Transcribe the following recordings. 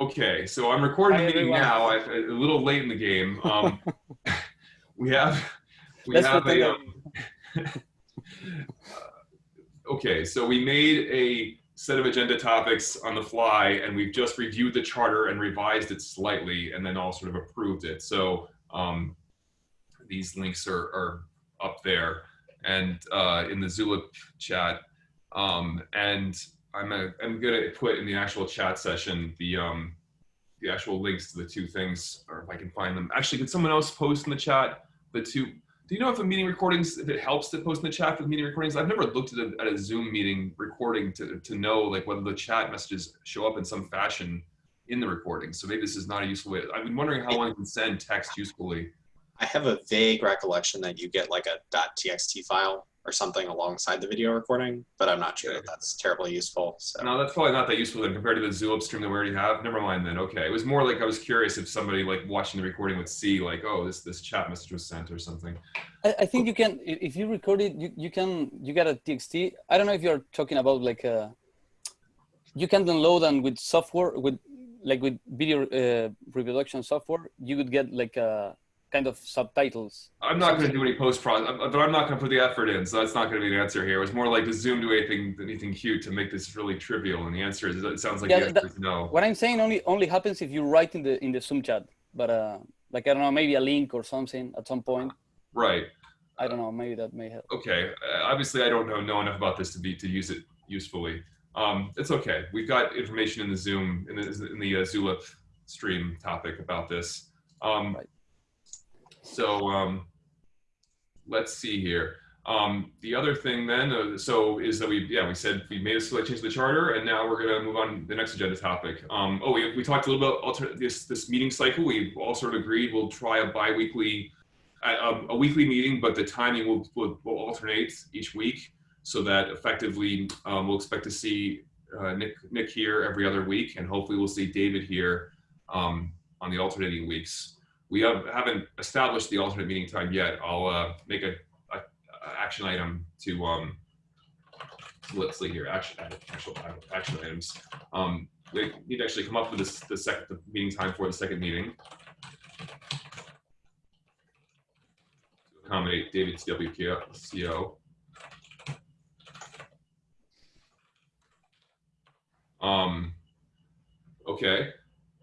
Okay, so I'm recording Hi, the meeting everyone. now. I, a little late in the game. Um, we have we Let's have a. Um, okay, so we made a set of agenda topics on the fly, and we've just reviewed the charter and revised it slightly, and then all sort of approved it. So um, these links are, are up there and uh, in the Zulip chat. Um, and I'm, a, I'm gonna put in the actual chat session the um, the actual links to the two things, or if I can find them. Actually, could someone else post in the chat the two? Do you know if a meeting recordings, if it helps to post in the chat for the meeting recordings? I've never looked at a, at a Zoom meeting recording to, to know like whether the chat messages show up in some fashion in the recording. So maybe this is not a useful way. I've been wondering how one can send text usefully. I have a vague recollection that you get like a .txt file or something alongside the video recording, but I'm not sure that that's terribly useful. So No, that's probably not that useful then compared to the Zulip stream that we already have. Never mind then. Okay, it was more like I was curious if somebody like watching the recording would see like, oh, this this chat message was sent or something. I, I think you can, if you record it, you, you can, you get a TXT. I don't know if you're talking about like a, you can download and with software, with like with video uh, reproduction software, you would get like a kind of subtitles. I'm not going to do any post pro, but I'm not going to put the effort in, so that's not going to be the answer here. It was more like does Zoom do anything anything cute to make this really trivial? And the answer is it sounds like Yeah, the answer that- is no. What I'm saying only only happens if you write in the in the Zoom chat, but uh, like I don't know, maybe a link or something at some point. Right. I don't know, maybe that may help. Okay. Uh, obviously, I don't know know enough about this to be to use it usefully. Um, it's okay. We've got information in the Zoom in the in the uh, Zulip stream topic about this. Um, Right. So um, let's see here. Um, the other thing then, uh, so is that we, yeah, we said we made a slight change to the charter, and now we're gonna move on to the next agenda topic. Um, oh, we, we talked a little about this this meeting cycle. We all sort of agreed we'll try a biweekly, a, a, a weekly meeting, but the timing will, will will alternate each week, so that effectively um, we'll expect to see uh, Nick Nick here every other week, and hopefully we'll see David here um, on the alternating weeks. We have, haven't established the alternate meeting time yet. I'll uh, make a, a, a action item to um, let's see here action actual action items. Um, we need to actually come up with this the second the meeting time for the second meeting. To accommodate David's WCO. Um, okay,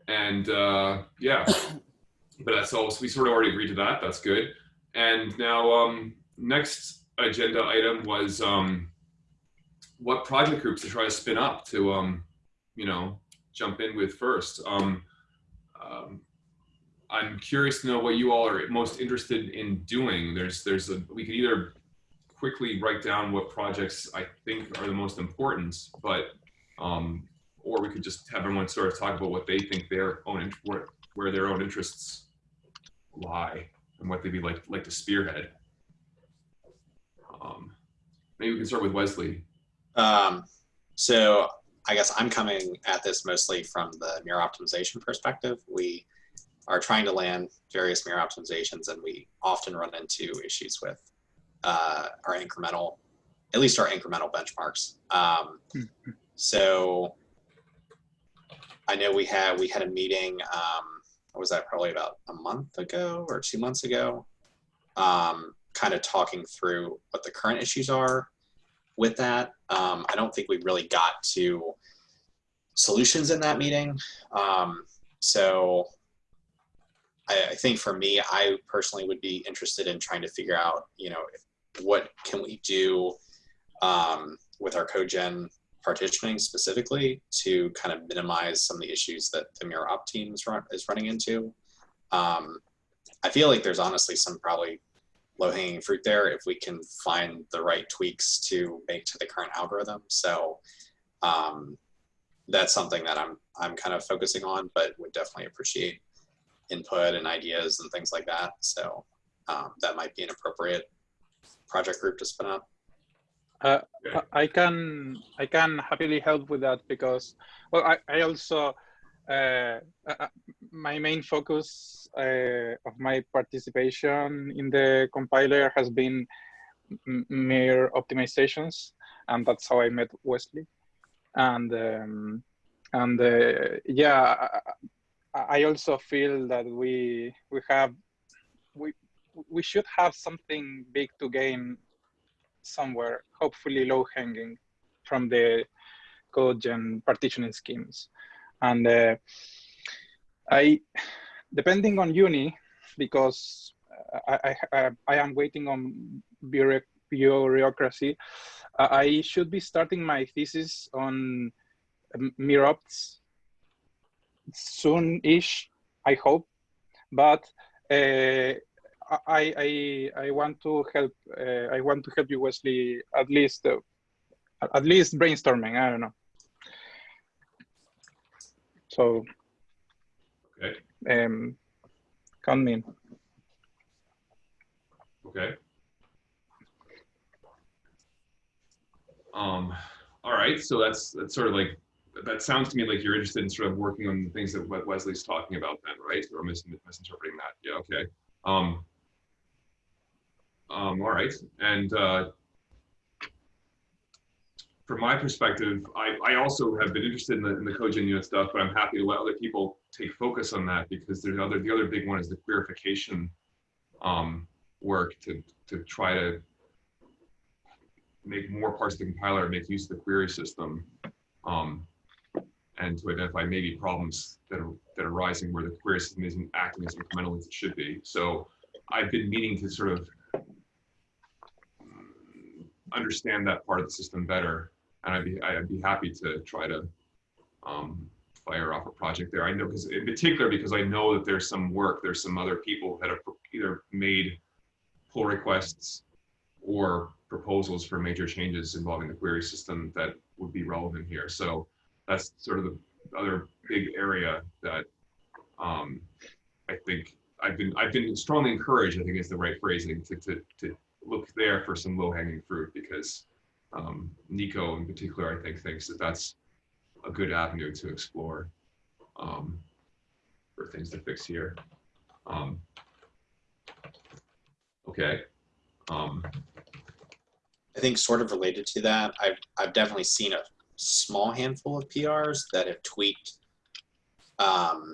and uh, yeah, but that's all. So we sort of already agreed to that. That's good. And now, um, next agenda item was um, what project groups to try to spin up to, um, you know, jump in with first. Um, um, I'm curious to know what you all are most interested in doing. There's, there's a, we could either quickly write down what projects I think are the most important, but, um, or we could just have everyone sort of talk about what they think their own, where, where their own interests lie and what they'd be like, like to spearhead. Um, maybe we can start with Wesley. Um, so I guess I'm coming at this mostly from the MIR optimization perspective. We are trying to land various MIR optimizations, and we often run into issues with uh, our incremental, at least our incremental benchmarks. Um, so I know we had we had a meeting. Um, was that? Probably about a month ago or two months ago. Um, kind of talking through what the current issues are with that. Um, I don't think we really got to solutions in that meeting. Um, so I, I think for me, I personally would be interested in trying to figure out, you know, what can we do um, with our codegen partitioning specifically to kind of minimize some of the issues that the MIR opt team is, run, is running into. Um, I feel like there's honestly some probably low hanging fruit there if we can find the right tweaks to make to the current algorithm. So um, that's something that I'm I'm kind of focusing on, but would definitely appreciate input and ideas and things like that. So um, that might be an appropriate project group to spin up. Uh, I- can I can happily help with that because well I, I also uh, uh, my main focus uh, of my participation in the compiler has been m- MIR optimizations and that's how I met Wesley. And um, and uh, yeah, I, I also feel that we we have we we should have something big to gain somewhere, hopefully low hanging from the code gen partitioning schemes. And uh, I, depending on uni, because I, I, I am waiting on bureaucracy, I should be starting my thesis on MirOpts soon-ish, I hope. But uh, I, I I want to help. Uh, I want to help you, Wesley. At least, uh, at least brainstorming. I don't know. So, Okay. um, count me in. Okay. Um, all right, so that's, that's sort of like, that sounds to me like you're interested in sort of working on the things that what Wesley's talking about then, right? Or mis misinterpreting that, yeah, okay. Um, um, all right, and uh, from my perspective, I, I also have been interested in the, in the unit stuff, but I'm happy to let other people take focus on that because there's other, the other big one is the queryfication um, work to, to try to make more parts of the compiler make use of the query system um, and to identify maybe problems that are, that are arising where the query system isn't acting as incrementally as it should be. So I've been meaning to sort of understand that part of the system better. And I'd be, I'd be happy to try to um, fire off a project there. I know because in particular, because I know that there's some work, there's some other people that have either made pull requests or proposals for major changes involving the query system that would be relevant here. So that's sort of the other big area that um, I think I've been I've been strongly encouraged. I think is the right phrasing to to, to look there for some low hanging fruit because um, Nico in particular I think thinks that that's a good avenue to explore um, for things to fix here. Um, okay. Um, I think sort of related to that, I've, I've definitely seen a small handful of PRs that have tweaked um,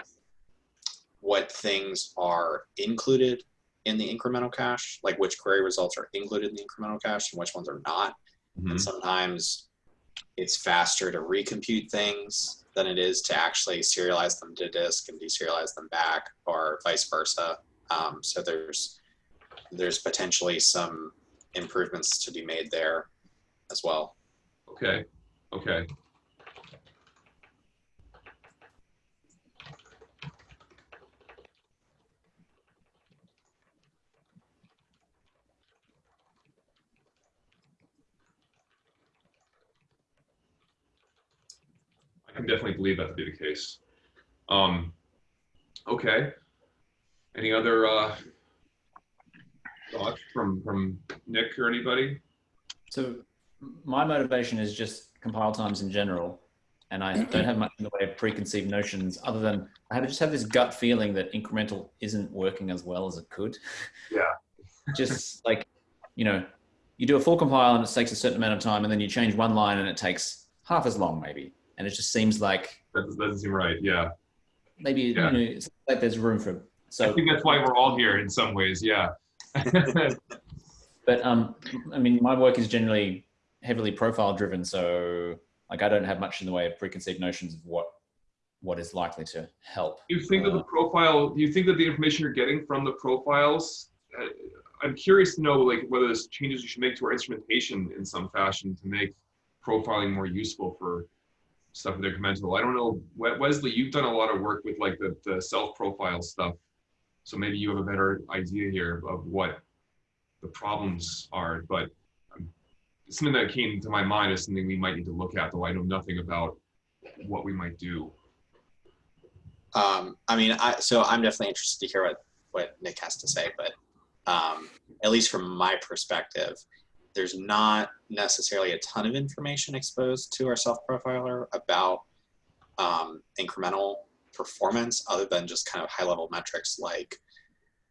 what things are included in the incremental cache, like which query results are included in the incremental cache and which ones are not. mhm. And sometimes it's faster to recompute things than it is to actually serialize them to disk and deserialize them back or vice versa. Um, so there's there's potentially some improvements to be made there as well. Okay, okay. I can definitely believe that to be the case. Um, okay. Any other uh, thoughts from from Nick or anybody? So my motivation is just compile times in general. And I don't have much in the way of preconceived notions other than I just have this gut feeling that incremental isn't working as well as it could. Yeah. just like, you know, you do a full compile and it takes a certain amount of time and then you change one line and it takes half as long maybe. And it just seems like That doesn't- seem right. Yeah. maybe, Yeah. you know, it's like there's room for, I so, think that's why we're all here in some ways. Yeah. but um, I mean, my work is generally heavily profile driven. So like, I don't have much in the way of preconceived notions of what, what is likely to help. you think that the Uh, profile, do you think that the information you're getting from the profiles, uh, I'm curious to know like whether there's changes you should make to our instrumentation in some fashion to make profiling more useful for stuff with incremental. I don't know, Wesley, you've done a lot of work with like the, the self-profile stuff. So maybe you have a better idea here of what the problems are, but um, something that came to my mind is something we might need to look at, though I know nothing about what we might do. Um, I mean, I, so I'm definitely interested to hear what, what Nick has to say, but um, at least from my perspective, there's not necessarily a ton of information exposed to our self-profiler about um, incremental performance other than just kind of high-level metrics like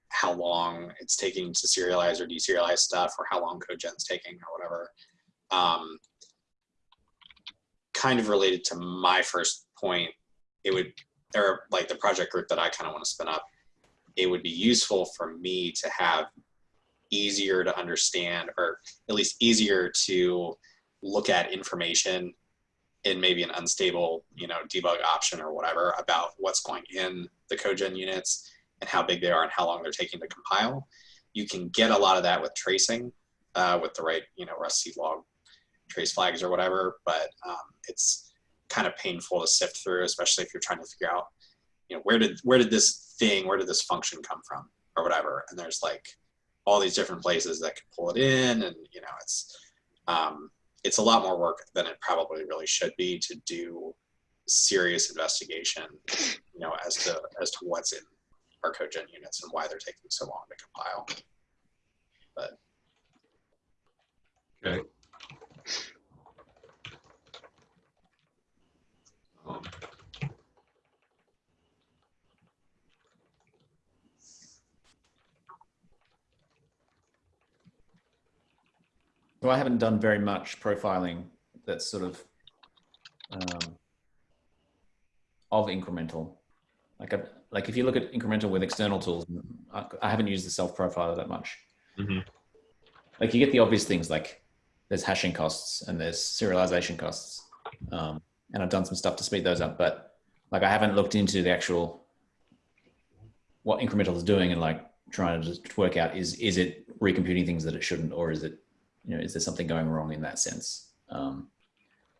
how long it's taking to serialize or deserialize stuff or how long CodeGen's taking or whatever. Um, kind of related to my first point, it would, or like the project group that I kind of want to spin up, it would be useful for me to have easier to understand or at least easier to look at information in maybe an unstable, you know, debug option or whatever about what's going in the codegen units and how big they are and how long they're taking to compile. You can get a lot of that with tracing, uh, with the right, you know, Rust log trace flags or whatever, but um, it's kind of painful to sift through, especially if you're trying to figure out, you know, where did where did this thing, where did this function come from, or whatever. And there's like all these different places that can pull it in, and you know, it's um, it's a lot more work than it probably really should be to do serious investigation, you know, as to as to what's in our codegen units and why they're taking so long to compile. But Okay. Um, So I haven't done very much profiling that's sort of um, of incremental. Like, I, like if you look at incremental with external tools, I, I haven't used the self profiler that much. Mhm. Like you get the obvious things like there's hashing costs and there's serialization costs, um, and I've done some stuff to speed those up. But like I haven't looked into the actual what incremental is doing and like trying to just work out is is it recomputing things that it shouldn't or is it you know is there something going wrong in that sense um,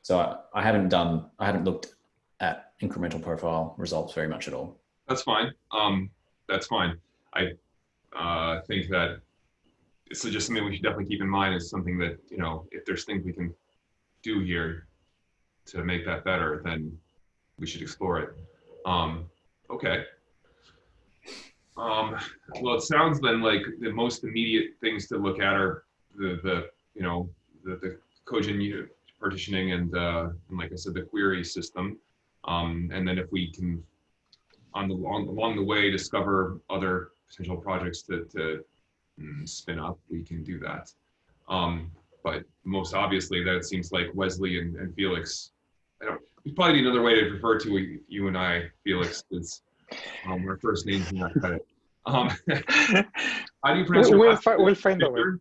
so I, I haven't done i haven't looked at incremental profile results very much at all That's fine. Um, that's fine. I uh, think that it's just something we should definitely keep in mind is something that, you know, if there's things we can do here to make that better, then we should explore it. Um, okay. Um, well, it sounds then like the most immediate things to look at are the, the you know, the, the codegen partitioning and, uh, and like I said, the query system. Um, and then if we can on the along, along the way discover other potential projects to, to mm, spin up, we can do that. Um, but most obviously, that it seems like Wesley and, and Felix. I don't. There's probably another way to refer to you and I, Felix, is um, our first names in that credit. Um, how do you pronounce your We'll, last fi- name? we'll find a way. Fisher?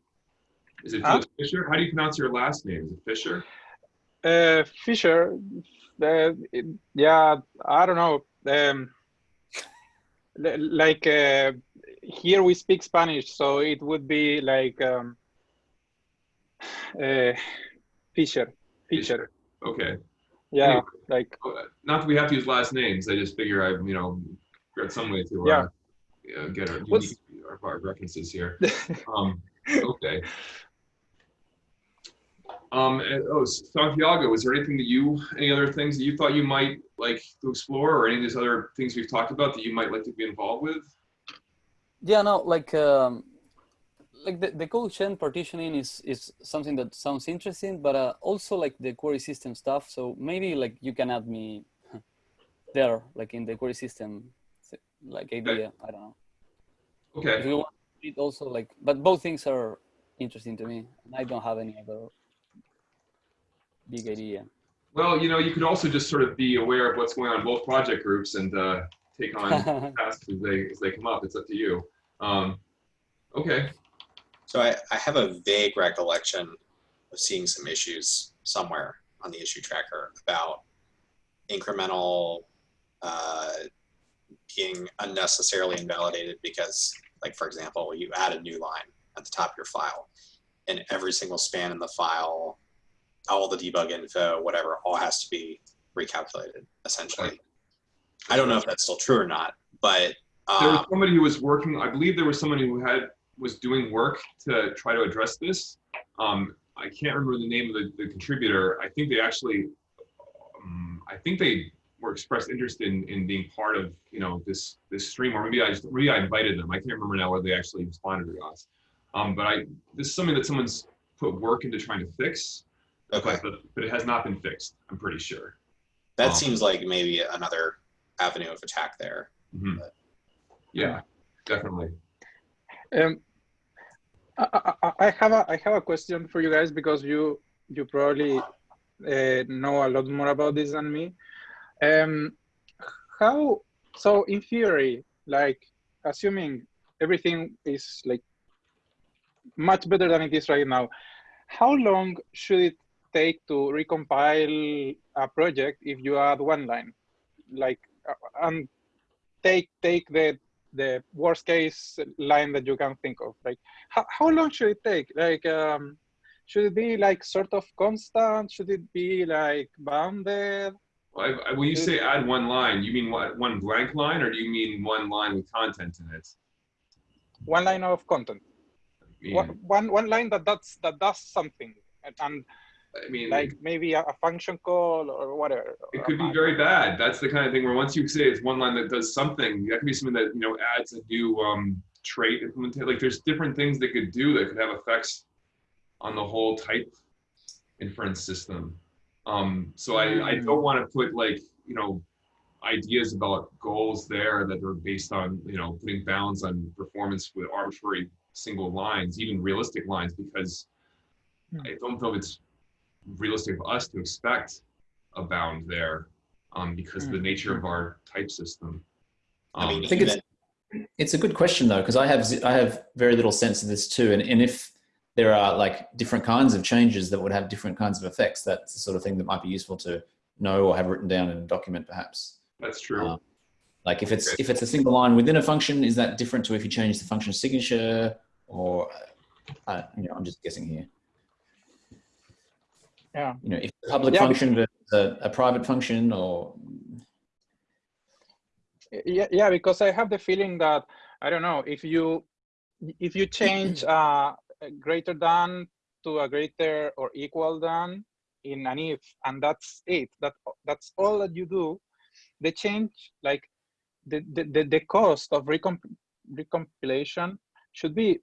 Is it Huh? Fisher? How do you pronounce your last name? Is it Fisher? Uh, Fisher, uh, it- yeah, I don't know. Um, like uh, here we speak Spanish, so it would be like um, uh, Fisher, Fisher. Okay. Yeah, Anyway. like Uh, Not that we have to use last names. I just figure I, you know, got some way to uh, Yeah. yeah, get our, What's- unique, our, our references here. Um, okay. Um, and, oh, Santiago, is there anything that you, any other things that you thought you might like to explore, or any of these other things we've talked about that you might like to be involved with? Yeah, no, like um, like the, the codegen partitioning is is something that sounds interesting, but uh, also like the query system stuff. So maybe like you can add me there, like in the query system, like idea. I don't know. If Okay. you want it also like, but both things are interesting to me, and I don't have any other big idea. Well, you know, you could also just sort of be aware of what's going on in both project groups and uh, take on tasks as they as they come up. It's up to you. Um, okay. So I, I have a vague recollection of seeing some issues somewhere on the issue tracker about incremental uh, being unnecessarily invalidated because, like for example, you add a new line at the top of your file, and every single span in the file, all the debug info, whatever, all has to be recalculated essentially. I don't know if that's still true or not, but There was um, somebody who was working, I believe there was somebody who had, was doing work to try to address this. Um, I can't remember the name of the, the contributor. I think they actually, um, I think they were expressed interest in, in being part of, you know, this, this stream, or maybe I just, maybe I invited them. I can't remember now whether they actually responded to us. Um, but I, this is something that someone's put work into trying to fix, okay. but, but it has not been fixed, I'm pretty sure. That Um, seems like maybe another avenue of attack there. Mhm. Yeah, definitely. Um, I, I, I have a I have a question for you guys because you you probably uh, know a lot more about this than me. Um, how, so in theory, like assuming everything is like much better than it is right now, how long should it take to recompile a project if you add one line? Like, uh, and take take the the worst case line that you can think of. Like, how, how long should it take? Like, um, should it be like sort of constant? Should it be like bounded? I, I, when you say add one line, you mean what, one blank line, or do you mean one line with content in it? One line of content. I mean, One, one, one line that that's, that does something, and, and I mean, like maybe a, function call or whatever. it could be very bad. That's the kind of thing where once you say it's one line that does something, that could be something that you know adds a new um, trait implementation. Like there's different things they could do that could have effects on the whole type inference system. Um, so I, I don't want to put like you know ideas about goals there that are based on you know putting bounds on performance with arbitrary single lines, even realistic lines, because Hmm. I don't know if it's realistic of us to expect a bound there um, because of the nature of our type system. I mean, Um, I think it's it's a good question though because I have z- I have very little sense of this too, and and if there are like different kinds of changes that would have different kinds of effects, that's the sort of thing that might be useful to know or have written down in a document perhaps. that's true. Uh, Like if it's if it's a single line within a function, is that different to if you change the function signature or uh, you know I'm just guessing here. Yeah. You know, if a public Yeah, function versus a, a private function or yeah yeah because i have the feeling that i don't know if you if you change uh greater than to a greater or equal than in an if and that's it that that's all that you do the change like the the, the, the cost of recomp- recompilation should be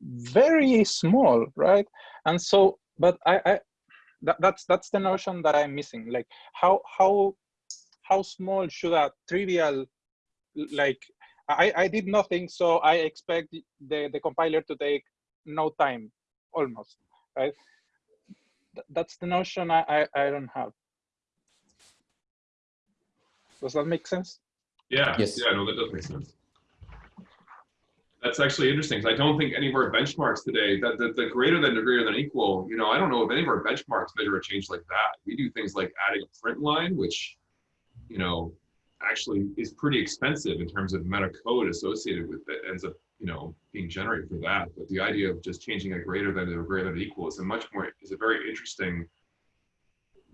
very small right and so but i i that, that's that's the notion that i'm missing. Like how how how small should a trivial like I, I did nothing so i expect the, the compiler to take no time almost right? Th- that's the notion I, I i don't have. Does that make sense? Yeah, Yes. yeah, no, that does make sense. That's actually interesting because I don't think any of our benchmarks today, that the, the greater than or greater than equal, you know, I don't know if any of our benchmarks measure a change like that. We do things like adding a print line, which, you know, actually is pretty expensive in terms of of code associated with it, ends up, you know, being generated for that. But the idea of just changing a greater than or greater than equal is a much more, is a very interesting,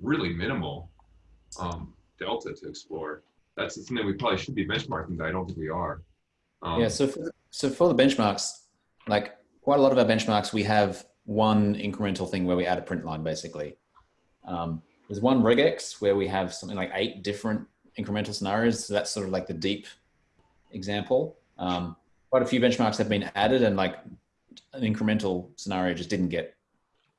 really minimal um, delta to explore that's something we probably should be benchmarking, but I don't think we are. Um, Yeah, so for, so for the benchmarks, like quite a lot of our benchmarks, we have one incremental thing where we add a print line basically. Um, there's one regex where we have something like eight different incremental scenarios. So that's sort of like the deep example. Um, quite a few benchmarks have been added and like an incremental scenario just didn't get,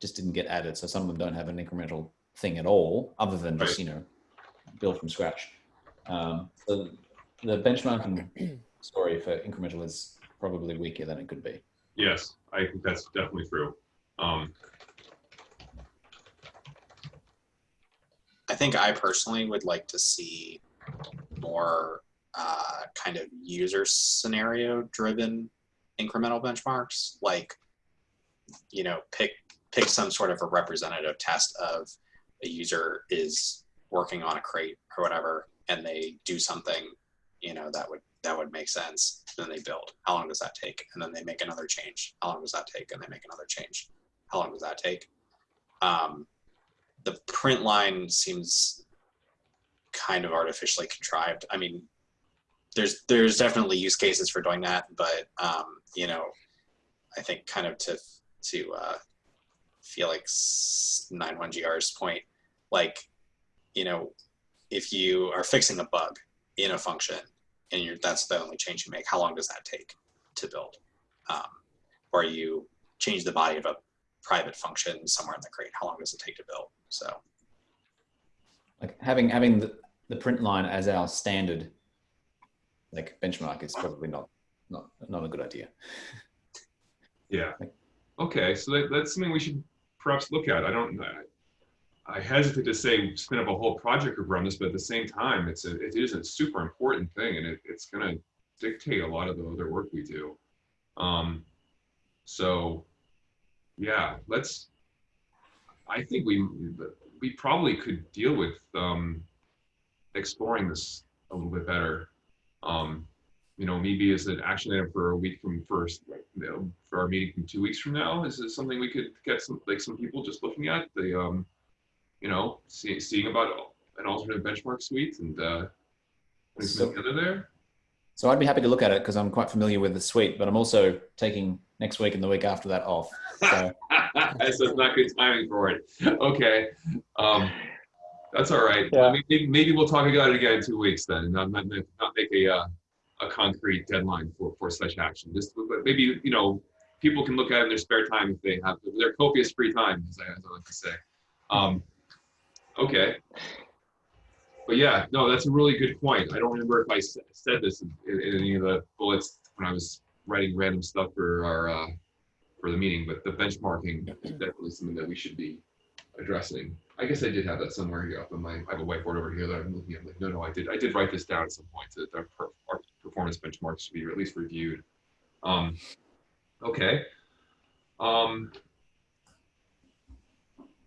just didn't get added. So some of them don't have an incremental thing at all other than just, you know, build from scratch. Um, so the benchmarking story for incremental is probably weaker than it could be. yes, I think that's definitely true. Um, I think I personally would like to see more uh, kind of user scenario driven incremental benchmarks, like you know, pick pick some sort of a representative test of a user is working on a crate or whatever, and they do something, you know, that would that would make sense. Then they build. How long does that take? And then they make another change. How long does that take? And they make another change. How long does that take? Um, the print line seems kind of artificially contrived. I mean, there's there's definitely use cases for doing that, but um, you know, I think kind of to to uh, Felix 91gr's point, like, you know, if you are fixing a bug in a function and you're that's the only change you make, how long does that take to build? Um, or you change the body of a private function somewhere in the crate, how long does it take to build? So Like having having the, the print line as our standard like benchmark is probably not not not a good idea. yeah. Okay, so that, that's something we should perhaps look at. I don't. I hesitate to say spin up a whole project group around this, but at the same time, it's a, it is a super important thing and it, it's gonna dictate a lot of the other work we do. Um, so, yeah, let's, I think we, we probably could deal with, um, exploring this a little bit better. Um, you know, maybe as an action item for a week from first, you know, for our meeting from two weeks from now, is this something we could get some, like some people just looking at the, um, you know, see, seeing about an alternative benchmark suite and, uh, putting So- together there? So I'd be happy to look at it because I'm quite familiar with the suite, but I'm also taking next week and the week after that off. So so it's not good timing for it. Okay. Um, that's all right. Yeah. maybe, maybe we'll talk about it again in two weeks then, and not, not, not make a, uh, a concrete deadline for, for such action. Just, but maybe, you know, people can look at it in their spare time if they have their copious free time, as I, as I like to say. Um, okay. But yeah, no, that's a really good point. I don't remember if I said this in, in any of the bullets when I was writing random stuff for our, uh, for the meeting, but the benchmarking is definitely something that we should be addressing. I guess I did have that somewhere here up on my, I have a whiteboard over here that I'm looking at, like, no, no, I did, I did write this down at some point, that our, our performance benchmarks should be at least reviewed. Um, okay. Um,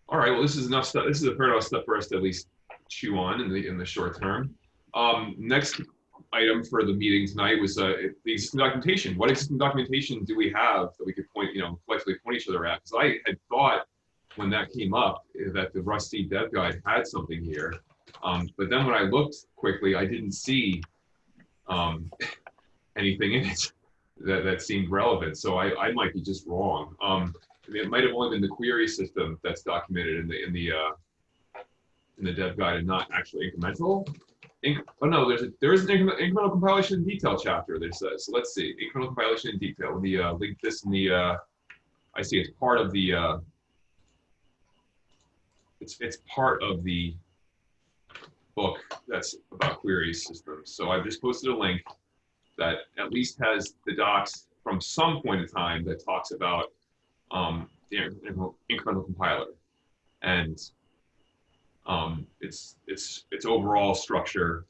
all right, well, this is enough stuff, this is a fair enough stuff for us to at least chew on in the, in the short term. Um, next item for the meeting tonight was, uh, the existing documentation. What existing documentation do we have that we could point, you know, collectively point each other at? Because I had thought when that came up that the rustc Dev Guide had something here. Um, but then when I looked quickly, I didn't see um, anything in it that, that seemed relevant. So I, I might be just wrong. Um, It might have only been the query system that's documented in the in the uh, in the dev guide and not actually incremental. Inc- oh no, there's a, there is an incremental, incremental compilation detail chapter that says. So let's see, incremental compilation in detail. Let me uh, link this in the. Uh, I see it's part of the. Uh, it's it's part of the book that's about query systems. So I've just posted a link that at least has the docs from some point in time that talks about um, the incremental, compiler and um, its its its overall structure.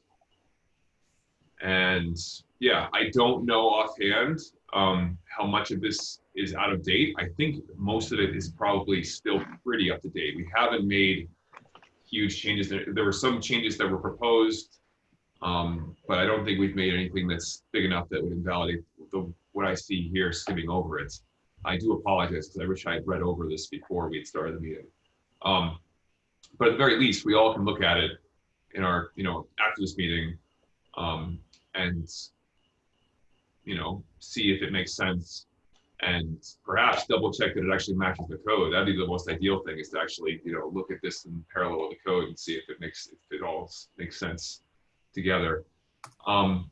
And yeah, I don't know offhand um, how much of this is out of date. I think most of it is probably still pretty up to date. We haven't made huge changes. There, there were some changes that were proposed, um, but I don't think we've made anything that's big enough that would invalidate the, what I see here skimming over it. I do apologize because I wish I had read over this before we had started the meeting. Um, but at the very least, we all can look at it in our, you know, after this meeting um, and, you know, see if it makes sense and perhaps double check that it actually matches the code. That'd be the most ideal thing is to actually, you know, look at this in parallel with the code and see if it makes, if it all makes sense together. Um,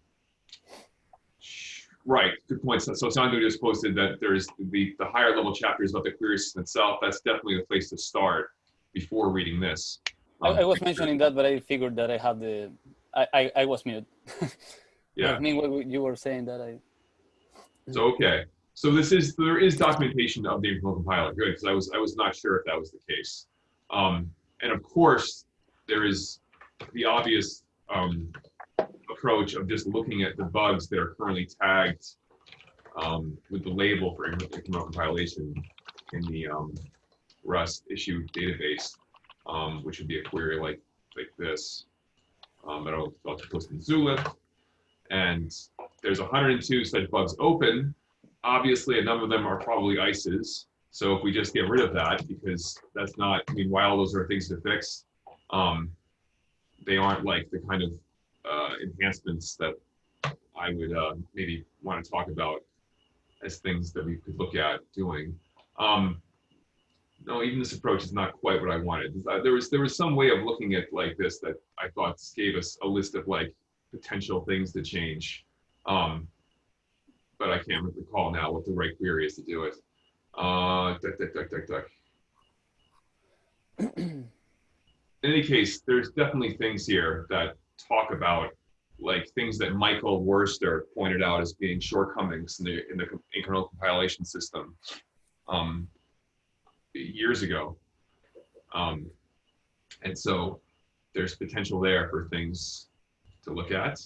Right, good point. So, so just posted that there's the, the higher level chapters about the query system itself. That's definitely the place to start before reading this. I, Um, I was mentioning that, but I figured that I have the, I, I, I was mute. Yeah. I mean, what you were saying that I, So, okay. So this is, there is documentation of the incremental compiler. Good, because I was, I was not sure if that was the case. Um, and of course, there is the obvious um, approach of just looking at the bugs that are currently tagged um, with the label for incre- incremental compilation in the um, Rust issue database, um, which would be a query like like this. Um, that I'll, I'll post in Zulip. And there's 102 such bugs open. Obviously, a number of them are probably ICEs. So if we just get rid of that, because that's not, I mean, while those are things to fix, um, they aren't like the kind of uh, enhancements that I would uh, maybe want to talk about as things that we could look at doing. Um, no, even this approach is not quite what I wanted. Uh, There was there was some way of looking at like this that I thought gave us a list of like potential things to change. Um, but I can't recall now what the right query is to do it. Uh, duck, duck, duck, duck, duck. In any case, there's definitely things here that talk about like things that Michael Woerister pointed out as being shortcomings in the in the incremental compilation system um, years ago. Um, And so there's potential there for things to look at.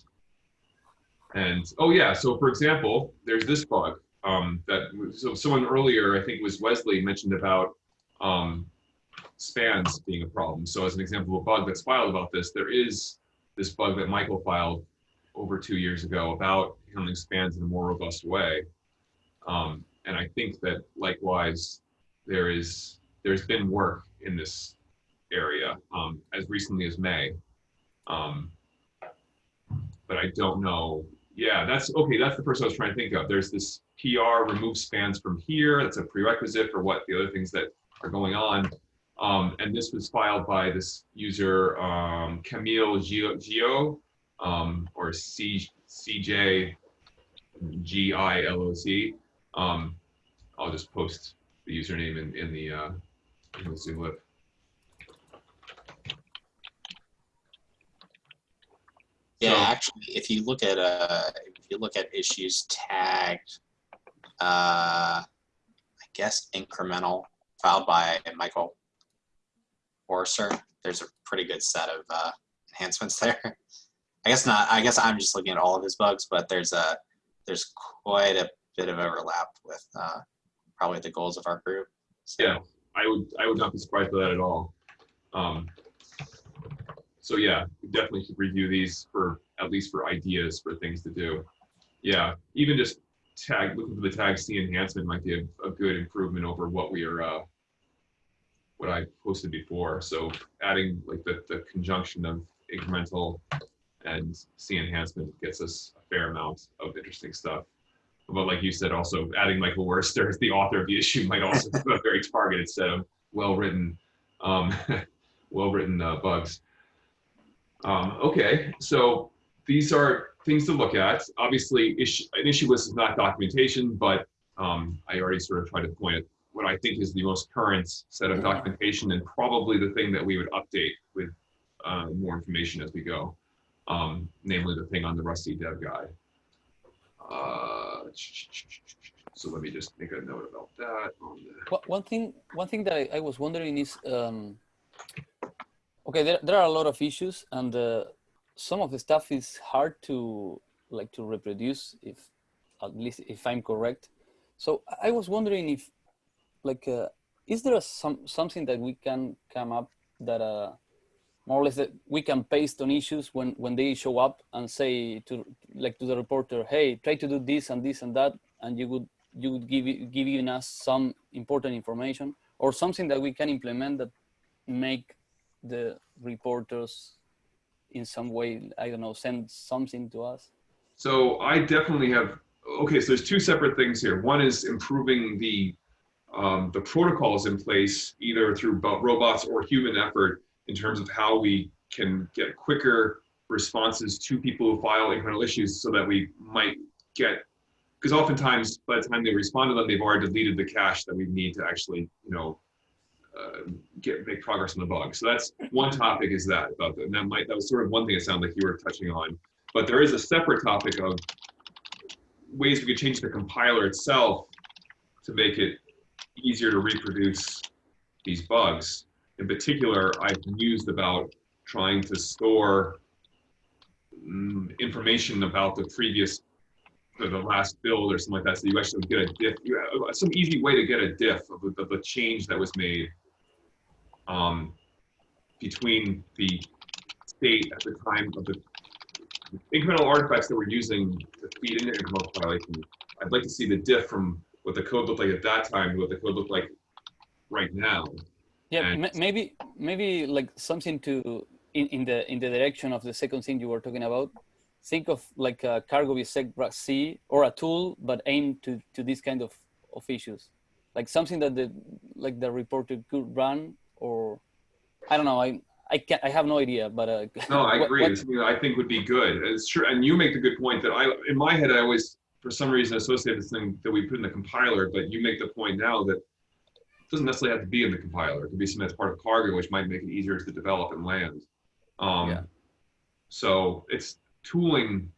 And, oh yeah, so for example, there's this bug um, that, so someone earlier, I think was Wesley, mentioned about um, spans being a problem. So as an example of a bug that's filed about this, there is this bug that Michael filed over two years ago about handling spans in a more robust way. Um, and I think that likewise, there is, there's been work in this area um, as recently as May. Um, but I don't know. Yeah, that's okay. That's the person I was trying to think of. There's this PR remove spans from here. That's a prerequisite for what the other things that are going on. Um, and this was filed by this user, um, Camille Gio, Gio um, or C, CJ G-I-L-O-C. Um, I'll just post the username in, in the, uh, in the Zulip. Yeah, So- actually, if you look at uh, if you look at issues tagged, uh, I guess incremental filed by Michael Woerister, there's a pretty good set of uh, enhancements there. I guess not. I guess I'm just looking at all of his bugs, but there's a there's quite a bit of overlap with uh, probably the goals of our group. So, Yeah. I would I would not be surprised by that at all. Um, so yeah, we definitely should review these for at least for ideas for things to do. Yeah, even just tag looking for the tag C enhancement might be a, a good improvement over what we are uh, what I posted before. So adding like the, the conjunction of incremental and C enhancement gets us a fair amount of interesting stuff. But like you said, also adding Michael Woerister as the author of the issue might also be a very targeted set of well-written, um, well-written uh, bugs. Um, okay, so these are things to look at. Obviously, issue, an issue list is not documentation, but um, I already sort of tried to point at what I think is the most current set of documentation and probably the thing that we would update with uh, more information as we go, um, namely the thing on the rustc Dev Guide. Uh, so let me just make a note about that. On the, One- thing, one thing that I, I was wondering is, um, okay, there, there are a lot of issues and uh, some of the stuff is hard to like to reproduce if, at least if I'm correct. So I was wondering if like, uh, is there some, something that we can come up that uh, more or less that we can paste on issues when, when they show up and say to like to the reporter, hey, try to do this and this and that, and you would you would give giving us some important information or something that we can implement that make the reporters in some way I don't know send something to us. So I definitely have, okay, so there's two separate things here. One is improving the, um, the protocols in place, either through robots or human effort in terms of how we can get quicker responses to people who file incremental issues so that we might get, because oftentimes by the time they respond to them, they've already deleted the cache that we need to actually, you know, uh, get make progress on the bug. So that's one topic is that about the, and that might that was sort of one thing it sounded like you were touching on. But there is a separate topic of ways we could change the compiler itself to make it easier to reproduce these bugs. In particular, I've used about trying to store mm, information about the previous, the, the last build or something like that, so you actually get a diff, have some easy way to get a diff of the, of the change that was made um, between the state at the time of the incremental artifacts that we're using to feed into incremental compilation. I'd like to see the diff from what the code looked like at that time what the code looked like right now. Yeah, And- ma- maybe maybe like something to in, in the in the direction of the second thing you were talking about. Think of like a cargo bisect C or a tool, but aimed to to this kind of of issues, like something that the like the reporter could run or I don't know. I I can't. I have no idea, but uh, No, I what- agree. what- I think would be good. It's true. And you make the good point that I, in my head, I always, for some reason, associate this thing that we put in the compiler, but you make the point now that it doesn't necessarily have to be in the compiler. It could be something that's part of cargo, which might make it easier to develop and land. Um, Yeah. So it's tooling,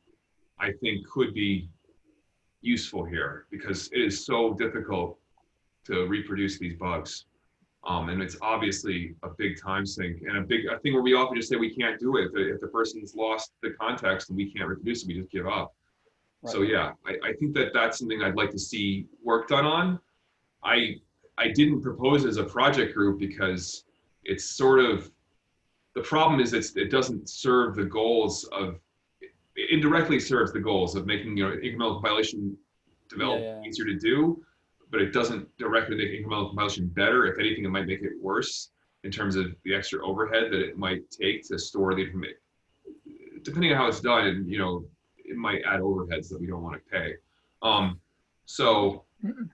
I think, could be useful here because it is so difficult to reproduce these bugs. Um, and it's obviously a big time sink and a big a thing where we often just say we can't do it. If the, if the person's lost the context and we can't reproduce it, we just give up. So yeah, I, I think that that's something I'd like to see work done on. I I didn't propose as a project group because it's sort of the problem is it's, it doesn't serve the goals of it indirectly serves the goals of making you know incremental compilation develop Yeah, yeah. easier to do, but it doesn't directly make incremental compilation better. If anything, it might make it worse in terms of the extra overhead that it might take to store the information. Depending on how it's done, you know, it might add overheads that we don't want to pay. Um, so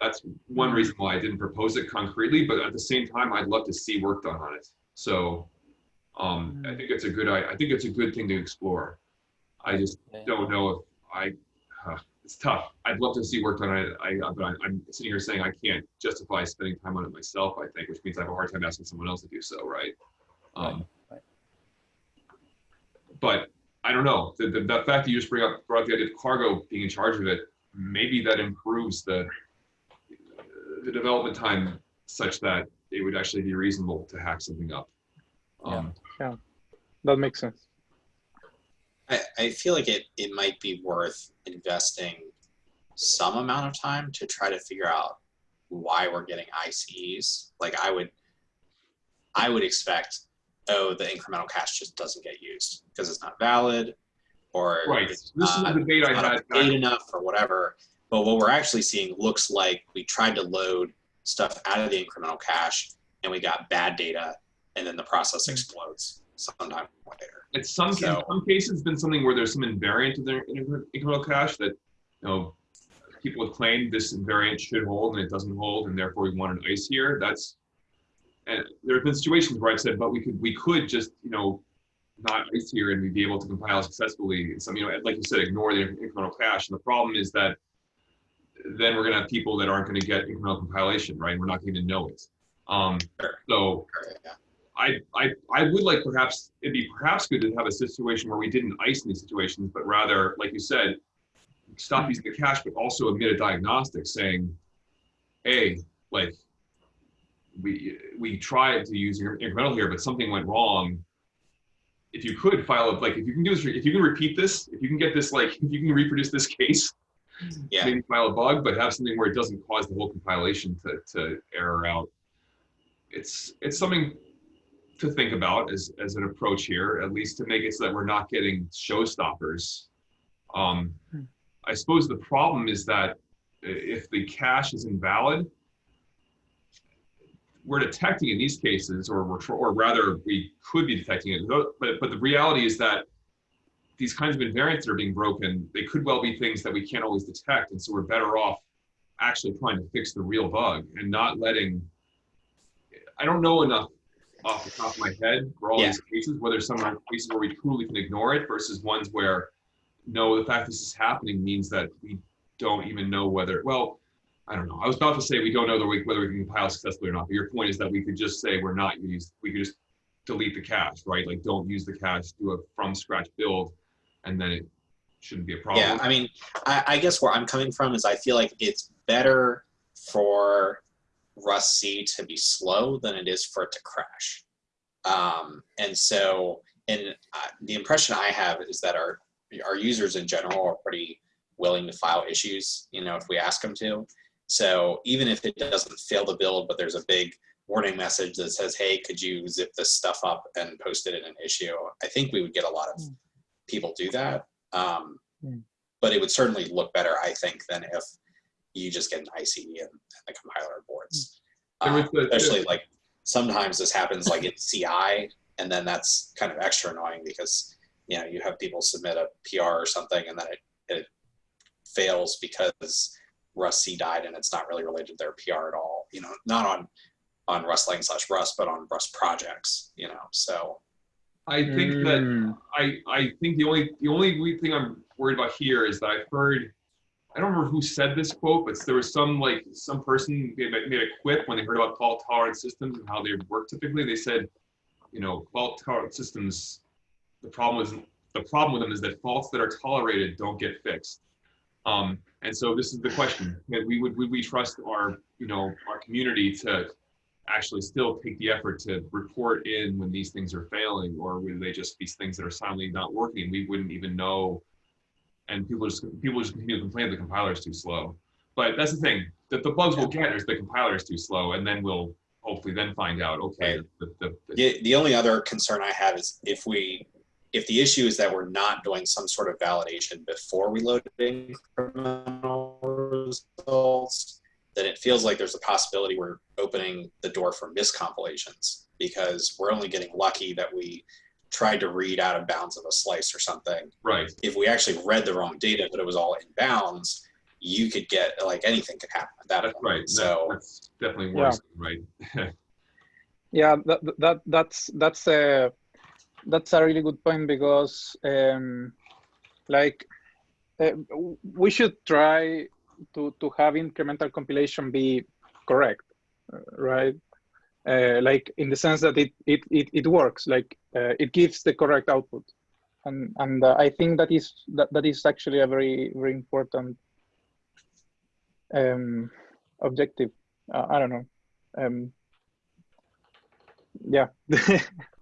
that's one reason why I didn't propose it concretely, but at the same time, I'd love to see work done on it. So um, I think it's a good, I, I think it's a good thing to explore. I just don't know if I, uh, it's tough. I'd love to see work done on it. I, but I, I'm sitting here saying I can't justify spending time on it myself, I think, which means I have a hard time asking someone else to do so, right? Um, right. But I don't know, the, the, the fact that you just bring up, brought up the idea of cargo being in charge of it, maybe that improves the, the development time such that it would actually be reasonable to hack something up. Um, That makes sense. I, I feel like it, it might be worth investing some amount of time to try to figure out why we're getting ICEs. Like I would, I would expect, oh, the incremental cache just doesn't get used because it's not valid, or Right, it's this is not, debate I not had. up enough, or whatever. But what we're actually seeing looks like we tried to load stuff out of the incremental cache and we got bad data, and then the process hmm. explodes sometime later. It's some, in some cases, it's been something where there's some invariant to the incremental cache that, you know, people have claimed this invariant should hold and it doesn't hold, and therefore we want an ice here. That's, and there have been situations where I've said, but we could, we could just, you know, not ice here and we'd be able to compile successfully. Some, you know, like you said, ignore the incremental cache. And the problem is that then we're gonna have people that aren't gonna get incremental compilation, right? We're not going to know it. Um, so I, I, I would like perhaps, it'd be perhaps good to have a situation where we didn't ice in these situations, but rather, like you said, stop using the cache, but also emit a diagnostic saying, hey, like, we, we tried to use incremental here, but something went wrong. If you could file it, like, if you can do this, if you can repeat this, if you can get this, like, if you can reproduce this case, Yeah. maybe file a bug, but have something where it doesn't cause the whole compilation to, to error out. It's, it's something to think about as, as an approach here, at least to make it so that we're not getting showstoppers. Um, Hmm. I suppose the problem is that if the cache is invalid, we're detecting in these cases, or we're, or rather, we could be detecting it. But, but the reality is that these kinds of invariants that are being broken, they could well be things that we can't always detect. And so we're better off actually trying to fix the real bug and not letting, I don't know enough off the top of my head for all Yeah. these cases, whether some are cases where we truly can ignore it versus ones where, no, the fact this is happening means that we don't even know whether, well, I don't know. I was about to say we don't know whether we, whether we can compile successfully or not, but your point is that we could just say we're not use, we could just delete the cache, right? Like don't use the cache, do a from scratch build, and then it shouldn't be a problem. Yeah, I mean, I, I guess where I'm coming from is I feel like it's better for rustc to be slow than it is for it to crash. Um, and so, and uh, the impression I have is that our our users in general are pretty willing to file issues, you know, if we ask them to. So even if it doesn't fail the build, but there's a big warning message that says, "Hey, could you zip this stuff up and post it in an issue?" I think we would get a lot of Mm. people do that. Um, Mm. but it would certainly look better, I think, than if you just get an ICE and, and the compiler boards. Um, especially like sometimes this happens like in CI, and then that's kind of extra annoying because you know you have people submit a PR or something, and then it, it fails because rustc died, and it's not really related to their PR at all. You know, not on on Rust Lang slash Rust, but on Rust projects. You know, so I think that Mm, I, I think the only the only weird thing I'm worried about here is that I've heard I don't remember who said this quote, but there was some like some person made, made a quip when they heard about fault tolerant systems and how they work typically. They said, you know, fault tolerant systems, the problem is the problem with them is that faults that are tolerated don't get fixed. Um, and so this is the question: that we would would we trust our you know our community to actually still take the effort to report in when these things are failing, or will they just be things that are silently not working? and We wouldn't even know, and people just people just continue to complain the compiler is too slow. But that's the thing that the bugs we'll get is the compiler is too slow, and then we'll hopefully then find out okay the, the, the, The, the only other concern I have is if we, if the issue is that we're not doing some sort of validation before we load incremental results, then it feels like there's a possibility we're opening the door for miscompilations because we're only getting lucky that we tried to read out of bounds of a slice or something. right If we actually read the wrong data, but it was all in bounds, you could get like anything could happen at that that's point. right So that's definitely Yeah. right Yeah, that, that that's that's a that's a really good point because um, like uh, we should try to to have incremental compilation be correct, uh, right? Uh, like in the sense that it it it, it works, like uh, it gives the correct output, and and uh, I think that is that, that is actually a very very important um, objective. I don't know. Um, yeah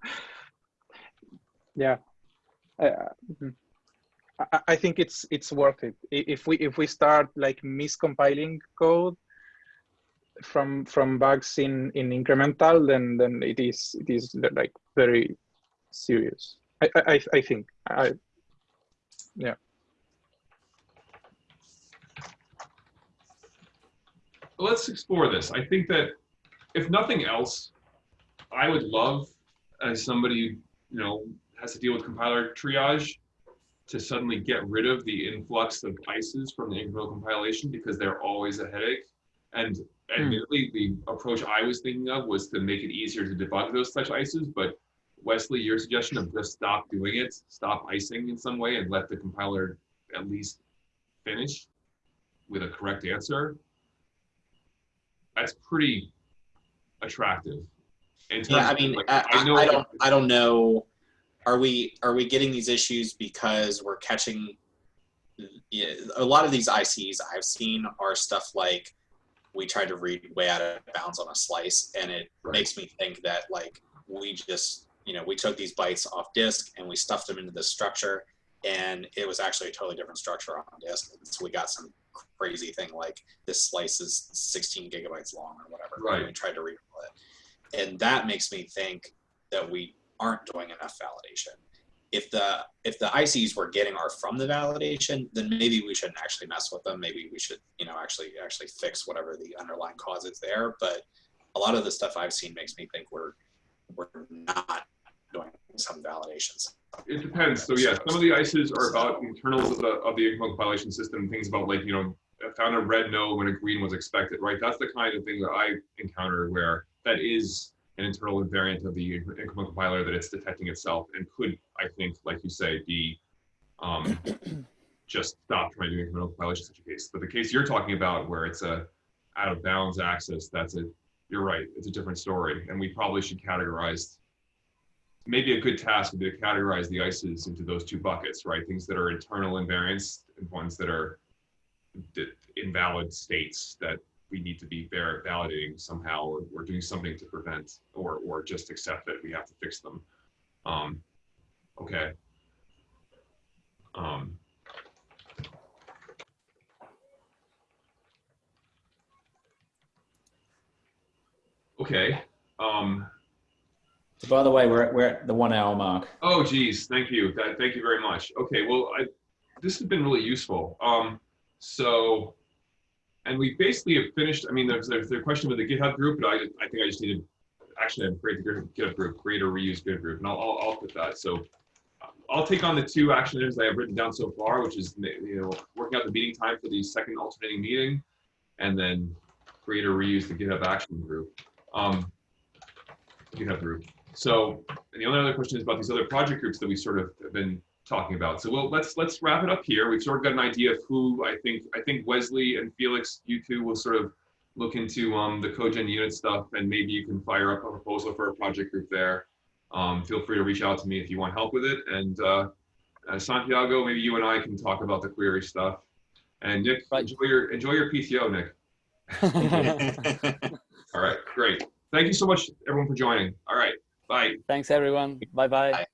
yeah. Uh, mhm. I, I think it's it's worth it. If we if we start like miscompiling code from from bugs in in incremental then then it is it is like very serious. I i I- i think. I yeah. Let's explore this. I think that if nothing else, I would love, as somebody you know has to deal with compiler triage, to suddenly get rid of the influx of ICEs from the incremental compilation because they're always a headache. And admittedly, hmm. the approach I was thinking of was to make it easier to debug those such ICEs. But Wesley, your suggestion of just stop doing it, stop icing in some way, and let the compiler at least finish with a correct answer that's pretty attractive. Yeah, I mean, like, I, I, know I don't, I don't know. Are we are we getting these issues because we're catching? Yeah, a lot of these ICEs I've seen are stuff like we tried to read way out of bounds on a slice, and it Right. makes me think that like we just you know we took these bytes off disk and we stuffed them into this structure, and it was actually a totally different structure on disk, and so we got some crazy thing like this slice is 16 gigabytes long or whatever. Right. And we tried to read it, and that makes me think that we aren't doing enough validation. If the if the ICEs we're getting are from the validation, then maybe we shouldn't actually mess with them. Maybe we should, you know, actually actually fix whatever the underlying cause is there. But a lot of the stuff I've seen makes me think we're we're not doing some validations. It depends. So yeah, some of the ICEs are about internals of the of the compilation system. Things about like you know, I found a red no when a green was expected. Right. That's the kind of thing that I encounter where that is an internal invariant of the incremental compiler that it's detecting itself and could, I think, like you say, be um, just stop trying to do incremental compilation in such a case. But the case you're talking about where it's a out of bounds access, that's a you're right, it's a different story. And we probably should categorize maybe a good task would be to categorize the ICEs into those two buckets, right? Things that are internal invariants and ones that are invalid states that we need to be validating somehow or, or doing something to prevent or, or just accept that we have to fix them. Um, okay. Um, okay. Um, So by the way, we're at, we're at the one hour mark. Oh, geez, thank you. That, thank you very much. Okay, well, I, this has been really useful. Um, so, and we basically have finished. I mean, there's, there's the question with the GitHub group, but I, I think I just need to actually create the GitHub group, create or reuse GitHub group, and I'll, I'll, I'll put that. So, I'll take on the two action items I have written down so far, which is you know working out the meeting time for the second alternating meeting, and then create or reuse the GitHub action group. Um, GitHub group. So, and the only other question is about these other project groups that we sort of have been talking about. So, well, let's let's wrap it up here. We've sort of got an idea of who I think I think Wesley and Felix, you two will sort of look into um, the codegen unit stuff, and maybe you can fire up a proposal for a project group there. Um, feel free to reach out to me if you want help with it. And uh, uh, Santiago, maybe you and I can talk about the query stuff. And Nick, Right. enjoy your enjoy your PTO, Nick. All right, great. Thank you so much, everyone, for joining. All right. Bye. Thanks everyone. Bye bye. Bye.